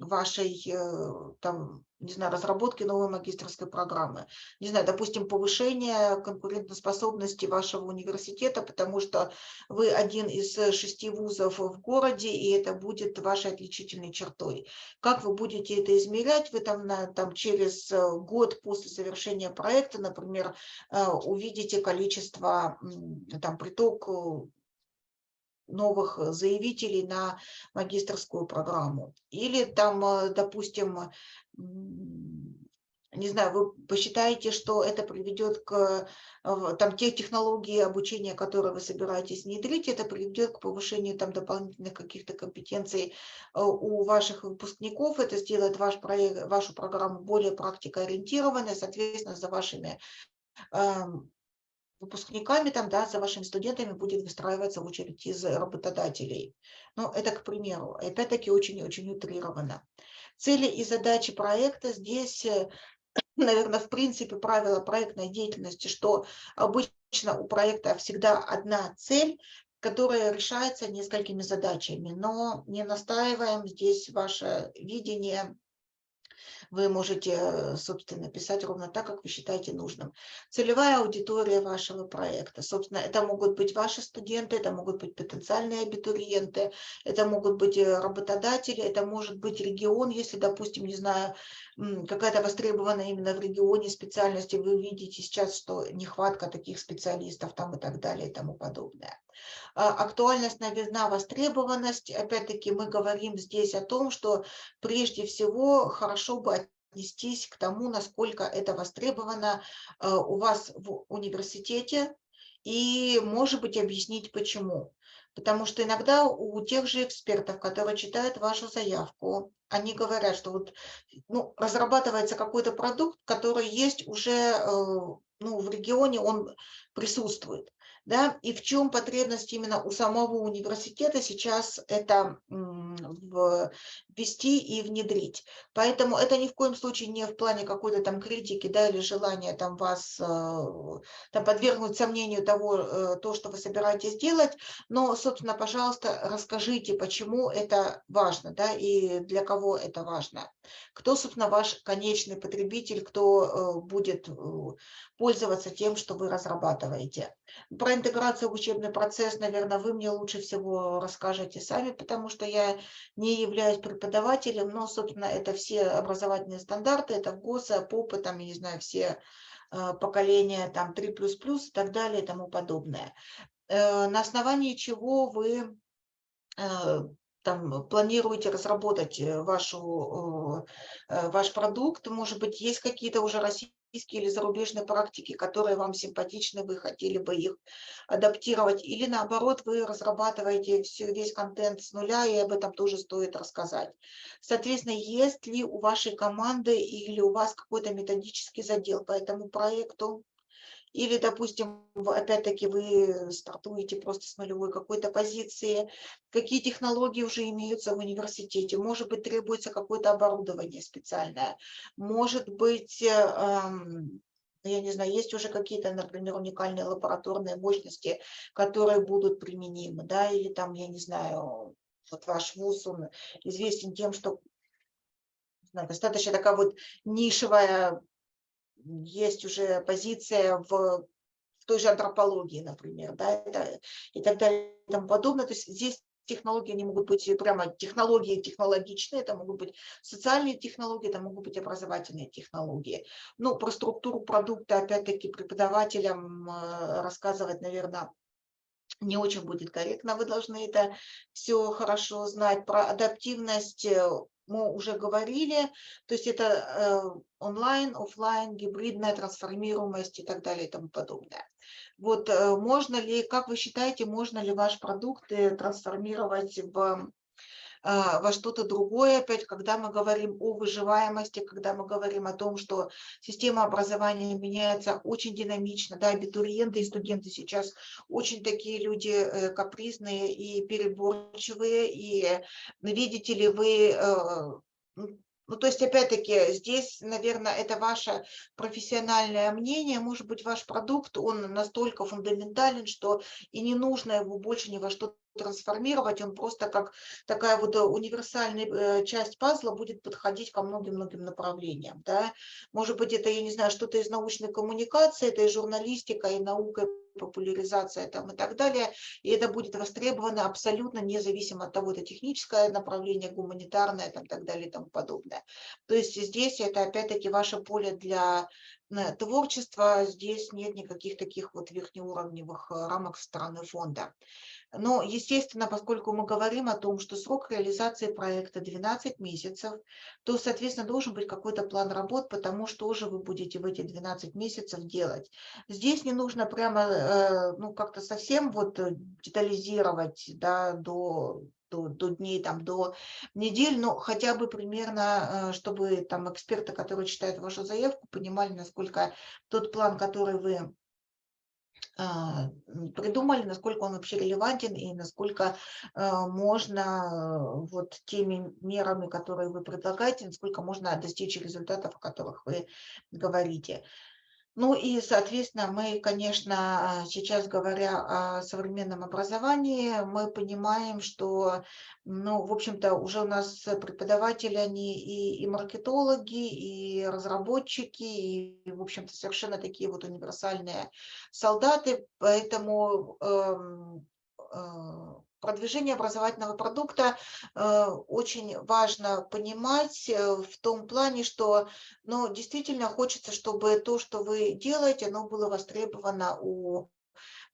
вашей э, там, не знаю, разработки новой магистрской программы. Не знаю, допустим, повышение конкурентоспособности вашего университета, потому что вы один из шести вузов в городе, и это будет вашей отличительной чертой. Как вы будете это измерять? Вы там, на, там через э, год после завершения проекта, например, э, увидите количество, там, приток новых э, заявителей на магистрскую программу. Или там, э, допустим, не знаю, вы посчитаете, что это приведет к э, там, те технологии обучения, которые вы собираетесь внедрить, это приведет к повышению там, дополнительных каких-то компетенций у ваших выпускников, это сделает ваш проект, вашу программу более практикоориентированной, соответственно, за вашими эм, выпускниками, там, да, за вашими студентами будет выстраиваться очередь из работодателей. Но это, к примеру, опять-таки очень-очень утрировано. Цели и задачи проекта здесь, э, наверное, в принципе, правило проектной деятельности, что обычно у проекта всегда одна цель, которая решается несколькими задачами, но не настаиваем здесь ваше видение вы можете, собственно, писать ровно так, как вы считаете нужным. Целевая аудитория вашего проекта. Собственно, это могут быть ваши студенты, это могут быть потенциальные абитуриенты, это могут быть э, работодатели, это может быть регион, если, допустим, не знаю, какая-то востребованная именно в регионе специальности, вы видите сейчас, что нехватка таких специалистов там и так далее и тому подобное. А, актуальность, новизна, востребованность. Опять-таки мы говорим здесь о том, что прежде всего хорошо бы отнестись к тому, насколько это востребовано а, у вас в университете, и, может быть, объяснить почему. Потому что иногда у тех же экспертов, которые читают вашу заявку, они говорят, что вот, ну, разрабатывается какой-то продукт, который есть уже э, ну, в регионе, он присутствует да, и в чем потребность именно у самого университета сейчас это ввести и внедрить. Поэтому это ни в коем случае не в плане какой-то там критики, да, или желания там вас э, там, подвергнуть сомнению того, э, то, что вы собираетесь делать, но, собственно, пожалуйста, расскажите, почему это важно, да, и для кого это важно. Кто, собственно, ваш конечный потребитель, кто э, будет пользоваться тем, что вы разрабатываете. Про интеграцию в учебный процесс, наверное, вы мне лучше всего расскажете сами, потому что я не являюсь преподавателем, но, собственно, это все образовательные стандарты, это ГОСа, ПОПы, там, я не знаю, все э, поколения, там, 3++, и так далее, и тому подобное. Э, на основании чего вы э, там планируете разработать вашу, ваш продукт, может быть, есть какие-то уже российские или зарубежные практики, которые вам симпатичны, вы хотели бы их адаптировать, или наоборот, вы разрабатываете все, весь контент с нуля, и об этом тоже стоит рассказать. Соответственно, есть ли у вашей команды или у вас какой-то методический задел по этому проекту? Или, допустим, опять-таки вы стартуете просто с нулевой какой-то позиции. Какие технологии уже имеются в университете? Может быть, требуется какое-то оборудование специальное. Может быть, эм, я не знаю, есть уже какие-то, например, уникальные лабораторные мощности, которые будут применимы, да, или там, я не знаю, вот ваш вуз, он известен тем, что достаточно такая вот нишевая есть уже позиция в, в той же антропологии, например, да, это, и так далее и тому подобное. То есть здесь технологии, они могут быть прямо технологии технологичные, это могут быть социальные технологии, это могут быть образовательные технологии. Ну, про структуру продукта, опять-таки, преподавателям э, рассказывать, наверное, не очень будет корректно, вы должны это все хорошо знать. Про адаптивность э, мы уже говорили, то есть это э, онлайн, офлайн, гибридная трансформируемость и так далее и тому подобное. Вот э, можно ли, как вы считаете, можно ли ваш продукт э, трансформировать в во что-то другое, опять, когда мы говорим о выживаемости, когда мы говорим о том, что система образования меняется очень динамично, да, абитуриенты и студенты сейчас очень такие люди э, капризные и переборчивые, и видите ли вы э, ну, то есть, опять-таки, здесь, наверное, это ваше профессиональное мнение, может быть, ваш продукт, он настолько фундаментален, что и не нужно его больше ни во что трансформировать, он просто как такая вот э, универсальная э, часть пазла будет подходить ко многим-многим направлениям. Да? Может быть, это, я не знаю, что-то из научной коммуникации, это и журналистика, и наука, популяризация там, и так далее. И это будет востребовано абсолютно независимо от того, это техническое направление, гуманитарное и так далее и тому подобное. То есть здесь это опять-таки ваше поле для э, творчества, здесь нет никаких таких вот верхнеуровневых рамок со фонда. Но, естественно, поскольку мы говорим о том, что срок реализации проекта 12 месяцев, то, соответственно, должен быть какой-то план работ, потому что же вы будете в эти 12 месяцев делать. Здесь не нужно прямо, э, ну, как-то совсем вот детализировать, да, до до, до дней, там, до недель, но хотя бы примерно, э, чтобы там эксперты, которые читают вашу заявку, понимали, насколько тот план, который вы придумали, насколько он вообще релевантен и насколько а, можно вот теми мерами, которые вы предлагаете, насколько можно достичь результатов, о которых вы говорите. Ну и, соответственно, мы, конечно, сейчас говоря о современном образовании, мы понимаем, что, ну, в общем-то, уже у нас преподаватели, они и, и маркетологи, и разработчики, и, в общем-то, совершенно такие вот универсальные солдаты, поэтому э, э, продвижение образовательного продукта э, очень важно понимать э, в том плане, что ну, действительно хочется, чтобы то, что вы делаете, оно было востребовано у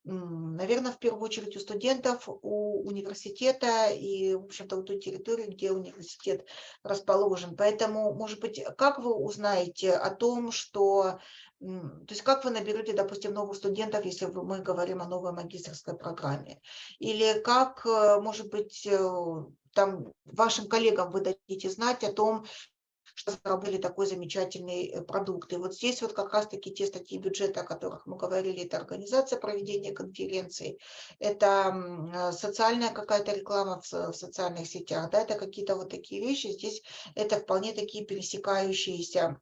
наверное, в первую очередь у студентов, у университета и, в общем-то, у той территории, где университет расположен. Поэтому, может быть, как вы узнаете о том, что... То есть как вы наберете, допустим, новых студентов, если мы говорим о новой магистрской программе? Или как, э, может быть, э, там вашим коллегам вы дадите знать о том, что заработали такой замечательный э, продукт. И вот здесь вот как раз-таки те статьи бюджета, о которых мы говорили, это организация проведения конференций, это социальная какая-то реклама в, в социальных сетях, да, это какие-то вот такие вещи. Здесь это вполне такие пересекающиеся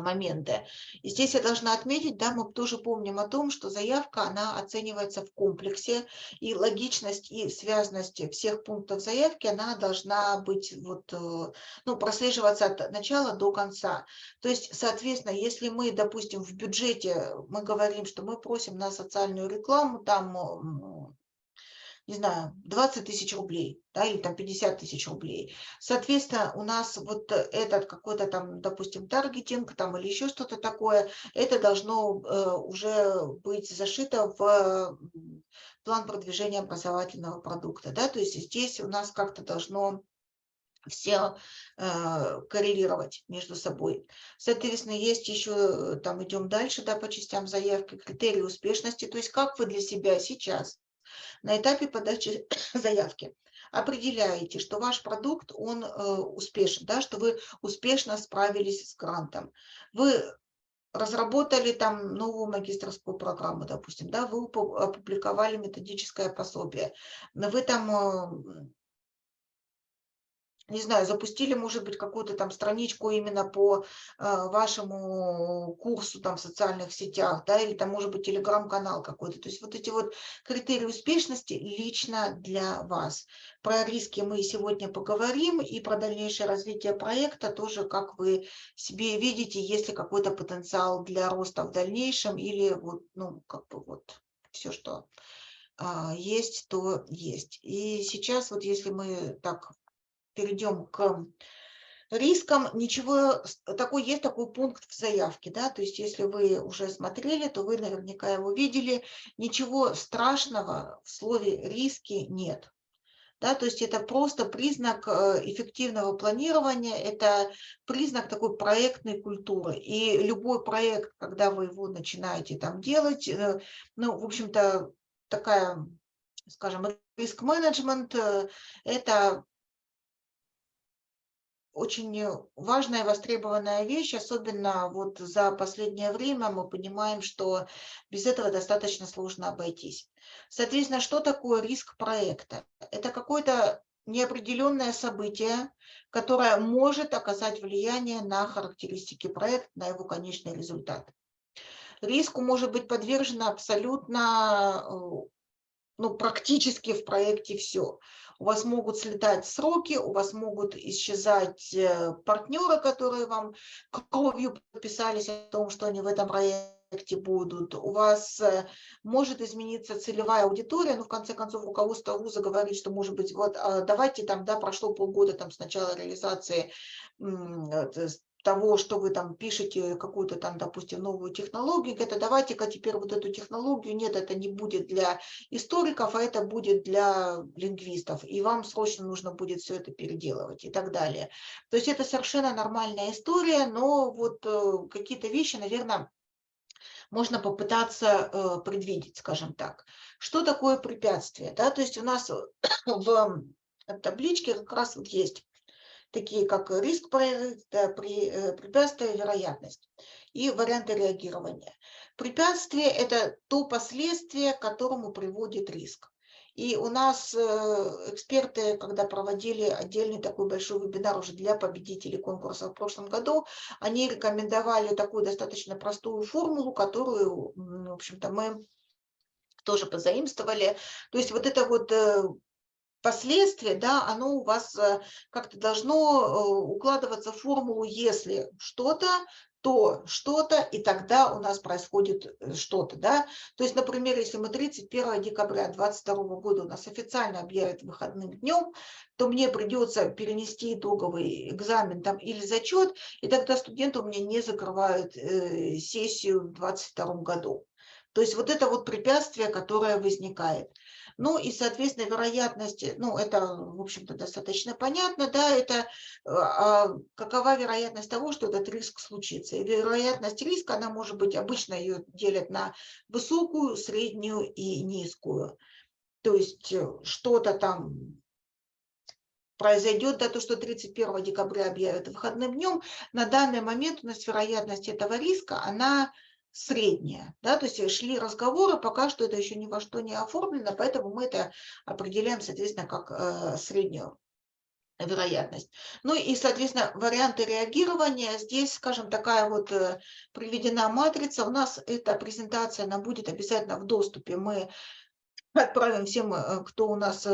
моменты. И здесь я должна отметить, да, мы тоже помним о том, что заявка, она оценивается в комплексе, и логичность и связность всех пунктов заявки, она должна быть, вот, э, ну, прослеживаться от начала до конца. То есть, соответственно, если мы, допустим, в бюджете мы говорим, что мы просим на социальную рекламу, там не знаю, 20 тысяч рублей, да, или там 50 тысяч рублей. Соответственно, у нас вот этот какой-то там, допустим, таргетинг там или еще что-то такое, это должно э, уже быть зашито в план продвижения образовательного продукта, да, то есть здесь у нас как-то должно все э, коррелировать между собой. Соответственно, есть еще, там идем дальше, да, по частям заявки, критерии успешности, то есть как вы для себя сейчас на этапе подачи заявки определяете, что ваш продукт, он э, успешен, да, что вы успешно справились с грантом. Вы разработали там новую магистрскую программу, допустим, да, вы опубликовали методическое пособие, вы там э, не знаю, запустили, может быть, какую-то там страничку именно по э, вашему курсу там в социальных сетях, да, или там, может быть, телеграм-канал какой-то. То есть вот эти вот критерии успешности лично для вас. Про риски мы сегодня поговорим, и про дальнейшее развитие проекта тоже, как вы себе видите, есть ли какой-то потенциал для роста в дальнейшем, или вот, ну, как бы вот все, что а, есть, то есть. И сейчас вот если мы так перейдем к рискам, ничего, такой есть такой пункт в заявке, да, то есть если вы уже смотрели, то вы наверняка его видели, ничего страшного в слове риски нет. Да, то есть это просто признак э, эффективного планирования, это признак такой проектной культуры. И любой проект, когда вы его начинаете там делать, э, ну, в общем-то, такая, скажем, риск-менеджмент э, – это очень важная, востребованная вещь, особенно вот за последнее время мы понимаем, что без этого достаточно сложно обойтись. Соответственно, что такое риск проекта? Это какое-то неопределенное событие, которое может оказать влияние на характеристики проекта, на его конечный результат. Риску может быть подвержено абсолютно, э, ну, практически в проекте все у вас могут слетать сроки, у вас могут исчезать э, партнеры, которые вам кровью подписались о том, что они в этом проекте будут. У вас э, может измениться целевая аудитория, но в конце концов руководство вуза говорит, что может быть, вот а, давайте там, да, прошло полгода там с начала реализации того, что вы там пишете какую-то там, допустим, новую технологию, это давайте-ка теперь вот эту технологию, нет, это не будет для историков, а это будет для лингвистов, и вам срочно нужно будет все это переделывать и так далее. То есть это совершенно нормальная история, но вот э, какие-то вещи, наверное, можно попытаться э, предвидеть, скажем так. Что такое препятствие? Да? То есть у нас в табличке как раз вот есть такие как риск проекта, э, препятствие, вероятность и варианты реагирования. Препятствие – это то последствие, к которому приводит риск. И у нас э, эксперты, когда проводили отдельный такой большой вебинар уже для победителей конкурса в прошлом году, они рекомендовали такую достаточно простую формулу, которую, в общем-то, мы тоже позаимствовали. То есть вот это вот последствия, да, оно у вас э, как-то должно э, укладываться в формулу «если что-то», то что-то, и тогда у нас происходит э, что-то. Да? То есть, например, если мы 31 декабря 2022 года у нас официально объявят выходным днем, то мне придется перенести итоговый экзамен там, или зачет, и тогда студенты у меня не закрывают э, сессию в 2022 году. То есть вот это вот препятствие, которое возникает. Ну и, соответственно, вероятность, ну это, в общем-то, достаточно понятно, да, это а, какова вероятность того, что этот риск случится. И вероятность риска, она может быть, обычно ее делят на высокую, среднюю и низкую. То есть э, что-то там произойдет, да, то, что 31 декабря объявят выходным днем, на данный момент у нас вероятность этого риска, она средняя. Да? То есть шли разговоры, пока что это еще ни во что не оформлено, поэтому мы это определяем, соответственно, как э, среднюю вероятность. Ну и, соответственно, варианты реагирования. Здесь, скажем, такая вот э, приведена матрица. У нас эта презентация, она будет обязательно в доступе. Мы отправим всем, э, кто у нас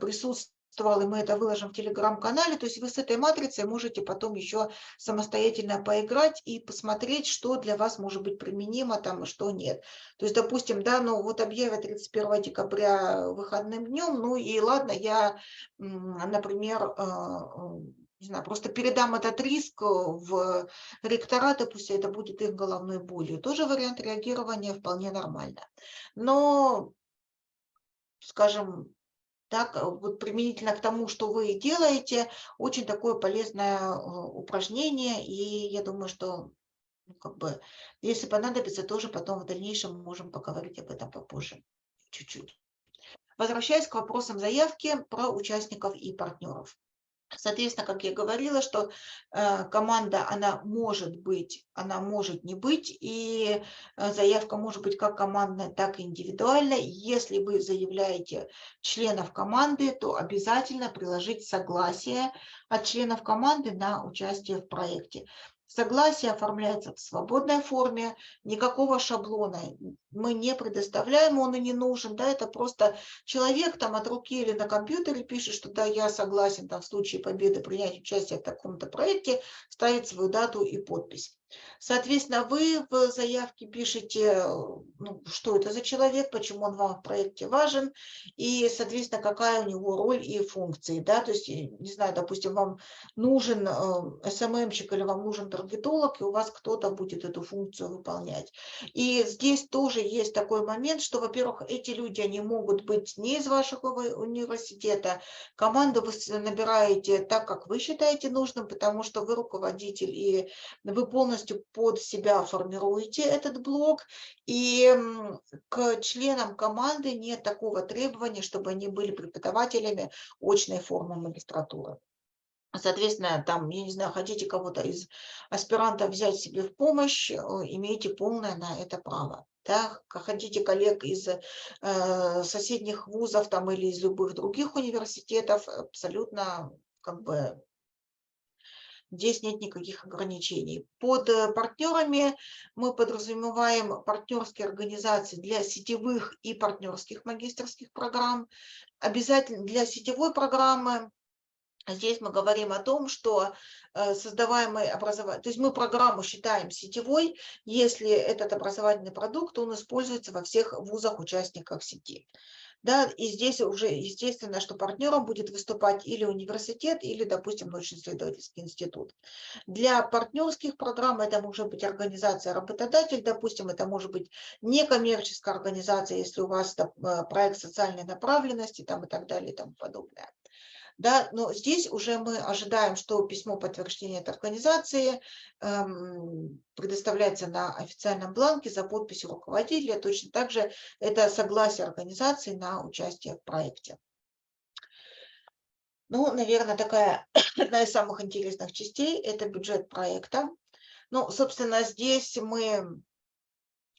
присутствует, присутствовал, и мы это выложим в телеграм-канале, то есть вы с этой матрицей можете потом еще самостоятельно поиграть и посмотреть, что для вас может быть применимо там, и что нет. То есть, допустим, да, ну вот объявят 31 декабря выходным днем, ну и ладно, я, например, э, э, не знаю, просто передам этот риск в ректораты, пусть это будет их головной болью. Тоже вариант реагирования вполне нормально. Но, скажем, так, вот применительно к тому, что вы делаете, очень такое полезное э, упражнение, и я думаю, что ну, как бы, если понадобится, тоже потом в дальнейшем можем поговорить об этом попозже, чуть-чуть. Возвращаясь к вопросам заявки про участников и партнеров. Соответственно, как я говорила, что э, команда, она может быть, она может не быть, и э, заявка может быть как командная, так и индивидуальная. Если вы заявляете членов команды, то обязательно приложить согласие от членов команды на участие в проекте. Согласие оформляется в свободной форме, никакого шаблона мы не предоставляем, он и не нужен, да, это просто человек там от руки или на компьютере пишет, что да, я согласен там в случае победы принять участие в таком-то проекте, ставит свою дату и подпись. Соответственно, вы в заявке пишете, ну, что это за человек, почему он вам в проекте важен, и, соответственно, какая у него роль и функции. Да? То есть, не знаю, допустим, вам нужен э, СММщик или вам нужен таргетолог, и у вас кто-то будет эту функцию выполнять. И здесь тоже есть такой момент, что, во-первых, эти люди, они могут быть не из вашего университета, команду вы набираете так, как вы считаете нужным, потому что вы руководитель, и вы полностью полностью под себя формируете этот блок, и к членам команды нет такого требования, чтобы они были преподавателями очной формы магистратуры. Соответственно, там, я не знаю, хотите кого-то из аспирантов взять себе в помощь, имеете полное на это право. Да? Хотите коллег из э, соседних вузов там, или из любых других университетов, абсолютно как бы Здесь нет никаких ограничений. Под э, партнерами мы подразумеваем партнерские организации для сетевых и партнерских магистрских программ. Обязательно для сетевой программы Здесь мы говорим о том, что э, создаваемый образование, то есть мы программу считаем сетевой, если этот образовательный продукт, он используется во всех вузах-участниках сети. Да, и здесь уже естественно, что партнером будет выступать или университет, или, допустим, научно-исследовательский институт. Для партнерских программ это может быть организация-работодатель, допустим, это может быть некоммерческая организация, если у вас э, проект социальной направленности там, и так далее и тому подобное. Да, но здесь уже мы ожидаем, что письмо подтверждения от организации эм, предоставляется на официальном бланке за подписью руководителя. Точно так же это согласие организации на участие в проекте. Ну, наверное, такая одна из самых интересных частей – это бюджет проекта. Ну, собственно, здесь мы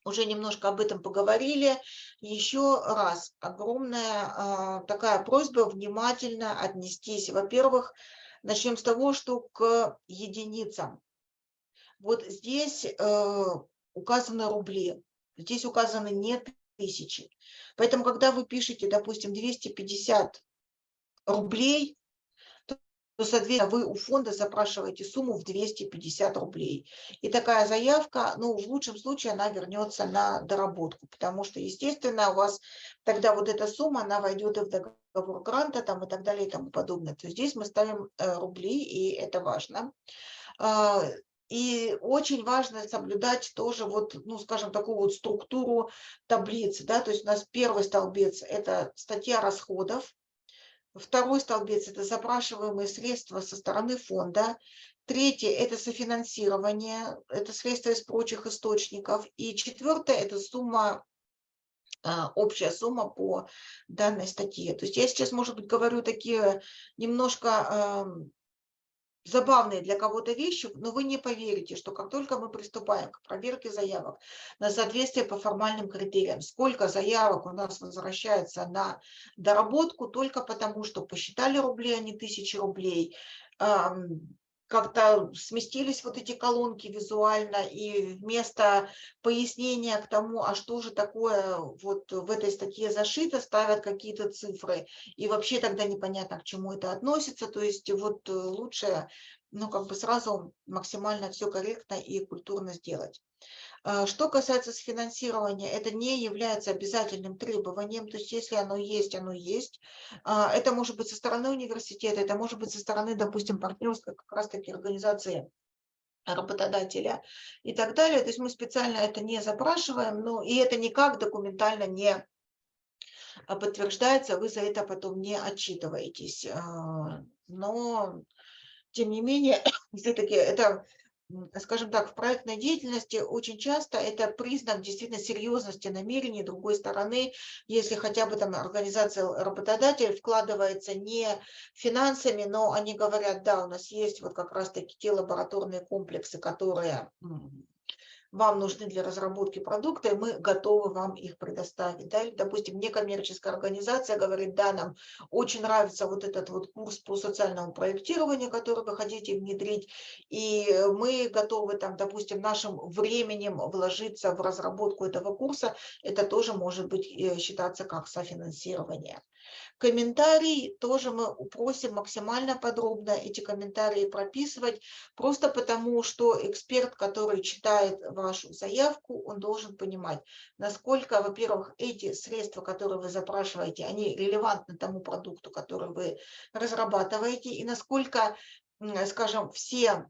уже немножко об этом поговорили. Еще раз огромная а, такая просьба внимательно отнестись. Во-первых, начнем с того, что к единицам. Вот здесь э, указаны рубли, здесь указаны не тысячи. Поэтому, когда вы пишете, допустим, 250 рублей, то, соответственно, вы у фонда запрашиваете сумму в 250 рублей. И такая заявка, ну, в лучшем случае она вернется на доработку, потому что, естественно, у вас тогда вот эта сумма, она войдет и в договор гранта там, и так далее и тому подобное. То есть здесь мы ставим э, рубли, и это важно. А, и очень важно соблюдать тоже вот, ну, скажем, такую вот структуру таблицы, да, то есть у нас первый столбец – это статья расходов, Второй столбец – это запрашиваемые средства со стороны фонда. Третье – это софинансирование, это средства из прочих источников. И четвертое – это сумма, а, общая сумма по данной статье. То есть я сейчас, может быть, говорю такие немножко забавные для кого-то вещи, но вы не поверите, что как только мы приступаем к проверке заявок на соответствие по формальным критериям, сколько заявок у нас возвращается на доработку только потому, что посчитали рубли, а не тысячи рублей, как-то сместились вот эти колонки визуально, и вместо пояснения к тому, а что же такое вот в этой статье зашито, ставят какие-то цифры, и вообще тогда непонятно, к чему это относится, то есть вот лучше ну, как бы сразу максимально все корректно и культурно сделать. А, что касается финансирования, это не является обязательным требованием, то есть если оно есть, оно есть. А, это может быть со стороны университета, это может быть со стороны, допустим, партнерской как раз-таки организации работодателя и так далее. То есть мы специально это не запрашиваем, но и это никак документально не подтверждается, вы за это потом не отчитываетесь. А, но, тем не менее, все-таки это скажем так, в проектной деятельности очень часто это признак действительно серьезности намерений другой стороны, если хотя бы там организация работодателя вкладывается не финансами, но они говорят, да, у нас есть вот как раз-таки те лабораторные комплексы, которые вам нужны для разработки продукта, и мы готовы вам их предоставить. Да? Допустим, некоммерческая организация говорит, да, нам очень нравится вот этот вот курс по социальному проектированию, который вы хотите внедрить, и мы готовы, там, допустим, нашим временем вложиться в разработку этого курса, это тоже может быть э, считаться как софинансирование. Комментарий тоже мы просим максимально подробно эти комментарии прописывать, просто потому что эксперт, который читает вашу заявку, он должен понимать, насколько, во-первых, эти средства, которые вы запрашиваете, они релевантны тому продукту, который вы разрабатываете, и насколько, скажем, все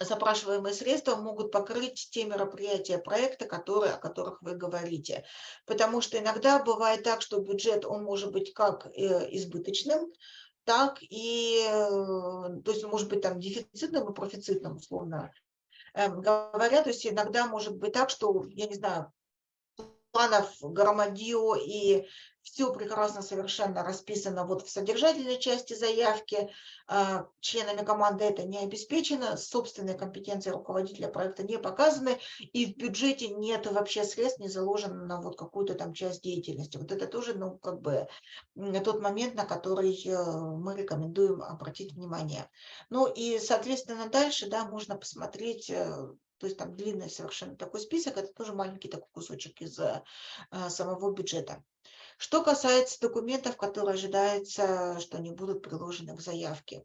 запрашиваемые средства могут покрыть те мероприятия проекта, которые, о которых вы говорите. Потому что иногда бывает так, что бюджет, он может быть как э, избыточным, так и, э, то есть может быть там дефицитным и профицитным, условно эм, говоря. То есть иногда может быть так, что, я не знаю, планов громадье и все прекрасно совершенно расписано вот в содержательной части заявки. А, членами команды это не обеспечено, собственные компетенции руководителя проекта не показаны, и в бюджете нет вообще средств, не заложено на вот какую-то там часть деятельности. Вот это тоже, ну, как бы тот момент, на который э, мы рекомендуем обратить внимание. Ну и, соответственно, дальше, да, можно посмотреть э, то есть там длинный совершенно такой список, это тоже маленький такой кусочек из э, самого бюджета. Что касается документов, которые ожидается, что они будут приложены к заявке.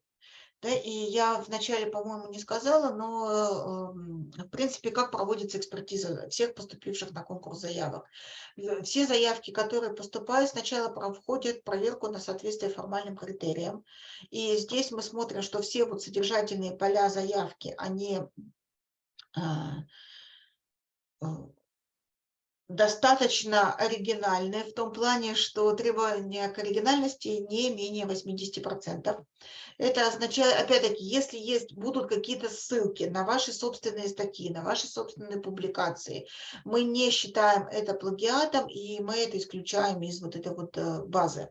Да, и я вначале, по-моему, не сказала, но, эм, в принципе, как проводится экспертиза всех поступивших на конкурс заявок. Все заявки, которые поступают, сначала проходят проверку на соответствие формальным критериям. И здесь мы смотрим, что все вот содержательные поля заявки, они э, достаточно оригинальные в том плане, что требования к оригинальности не менее 80%. Это означает, опять-таки, если есть, будут какие-то ссылки на ваши собственные статьи, на ваши собственные публикации, мы не считаем это плагиатом, и мы это исключаем из вот этой вот э, базы.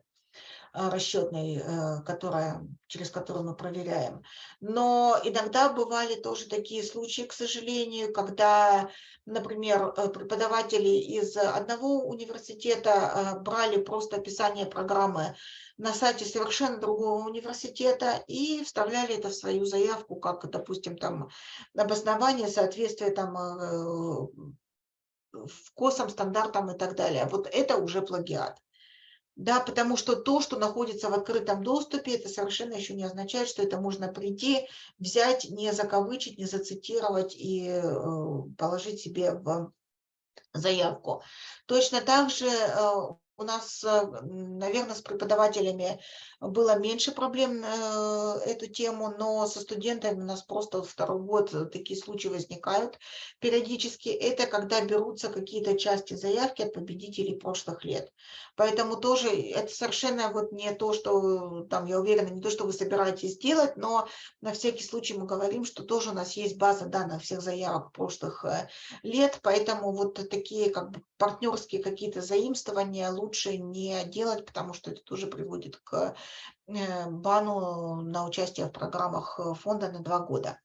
Э, расчетной, э, которая, через которую мы проверяем. Но иногда бывали тоже такие случаи, к сожалению, когда, например, э, преподаватели из одного университета брали просто описание программы на сайте совершенно другого университета и вставляли это в свою заявку, как, допустим, там обоснование соответствия там вкусам, стандартам и так далее. Вот это уже плагиат. Да, потому что то, что находится в открытом доступе, это совершенно еще не означает, что это можно прийти, взять, не закавычить, не зацитировать и э, положить себе в заявку. Точно так же э, у нас, э, наверное, с преподавателями было меньше проблем э, эту тему, но со студентами у нас просто второй год такие случаи возникают периодически. Это когда берутся какие-то части заявки от победителей прошлых лет. Поэтому тоже это совершенно вот не то, что, там, я уверена, не то, что вы собираетесь делать, но на всякий случай мы говорим, что тоже у нас есть база данных всех заявок прошлых э, лет, поэтому вот такие как бы партнерские какие-то заимствования лучше не делать, потому что это тоже приводит к э, бану на участие в программах э, фонда на два года.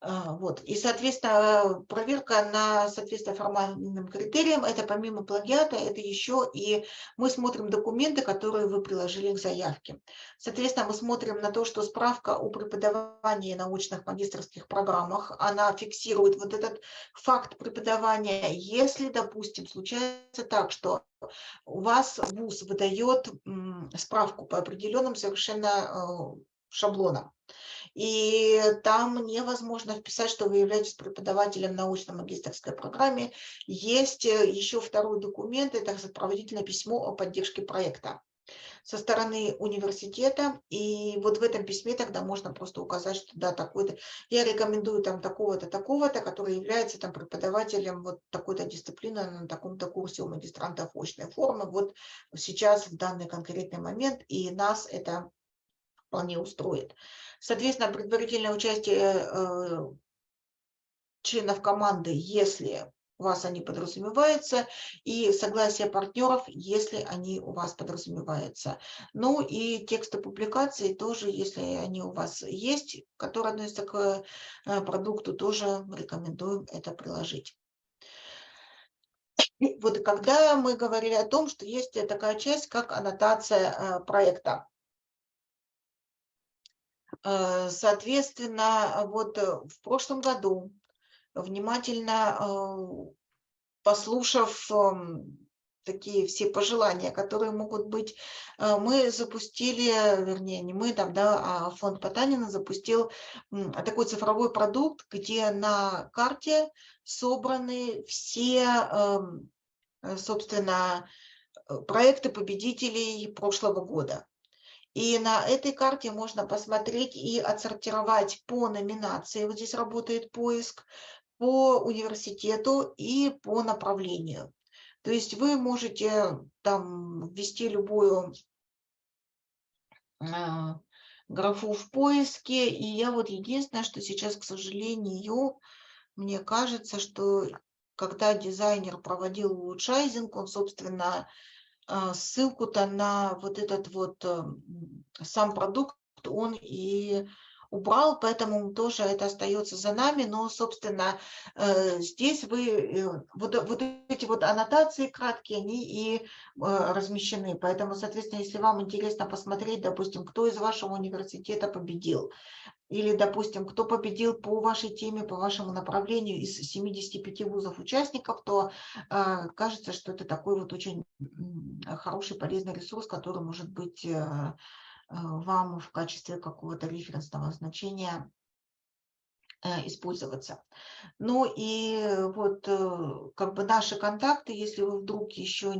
А, вот. И, соответственно, проверка на соответствие формальным критериям, это помимо плагиата, это еще и мы смотрим документы, которые вы приложили к заявке. Соответственно, мы смотрим на то, что справка о преподавании научных магистрских программах, она фиксирует вот этот факт преподавания. Если, допустим, случается так, что у вас ВУЗ выдает справку по определенным совершенно э, шаблонам, и там невозможно вписать, что вы являетесь преподавателем научно-магистрской программе. Есть э, еще второй документ, это сопроводительное письмо о поддержке проекта со стороны университета, и вот в этом письме тогда можно просто указать, что да, такой-то, я рекомендую там такого-то, такого-то, который является там преподавателем вот такой-то дисциплины на таком-то курсе у магистрантов очной формы, вот сейчас в данный конкретный момент, и нас это вполне устроит. Соответственно, предварительное участие э, членов команды, если у вас они подразумеваются, и согласие партнеров, если они у вас подразумеваются. Ну и тексты публикации тоже, если они у вас есть, которые относятся к э, продукту, тоже рекомендуем это приложить. Вот когда мы говорили о том, что есть такая часть, как аннотация э, проекта. Э, соответственно, вот э, в прошлом году, внимательно э, послушав эм, такие все пожелания, которые могут быть, мы запустили, вернее, не мы там, да, а фонд Потанина запустил такой цифровой продукт, где на карте собраны все, эм, собственно, проекты победителей прошлого года. И на этой карте можно посмотреть и отсортировать по номинации. Вот здесь работает поиск по университету и по направлению. То есть вы можете там ввести любую а, графу в поиске. И я вот единственное, что сейчас, к сожалению, мне кажется, что когда дизайнер проводил улучшайзинг, он, собственно, ссылку-то на вот этот вот э, сам продукт он и убрал, поэтому тоже это остается за нами. Но, собственно, э, здесь вы, э, вот, вот эти вот аннотации краткие, они и размещены. Поэтому, соответственно, если вам интересно посмотреть, допустим, кто из вашего университета победил, или, допустим, кто победил по вашей теме, по вашему направлению из 75 вузов участников, то э, кажется, что это такой вот очень хороший, полезный ресурс, который может быть э, э, вам в качестве какого-то референсного значения э, использоваться. Ну и вот э, как бы наши контакты, если вы вдруг еще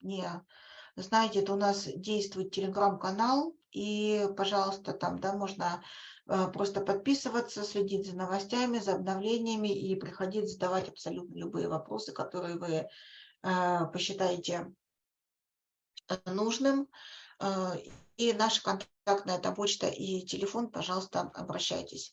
не знаете, то у нас действует телеграм-канал, и, пожалуйста, там, да, можно Э, просто подписываться, следить за новостями, за обновлениями и приходить задавать абсолютно любые вопросы, которые вы э, посчитаете э, нужным. И наша контактная там почта и телефон, пожалуйста, обращайтесь.